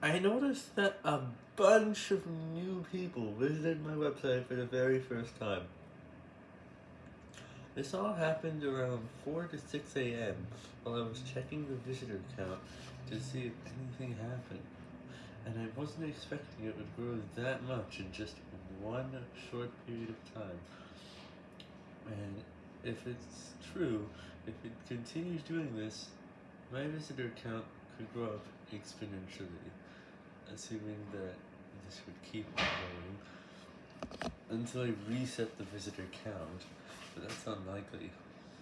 I noticed that a bunch of new people visited my website for the very first time. This all happened around 4 to 6 a.m. while I was checking the visitor count to see if anything happened. And I wasn't expecting it would grow that much in just one short period of time. And if it's true, if it continues doing this, my visitor count could grow up exponentially, assuming that this would keep going until I reset the visitor count, but that's unlikely.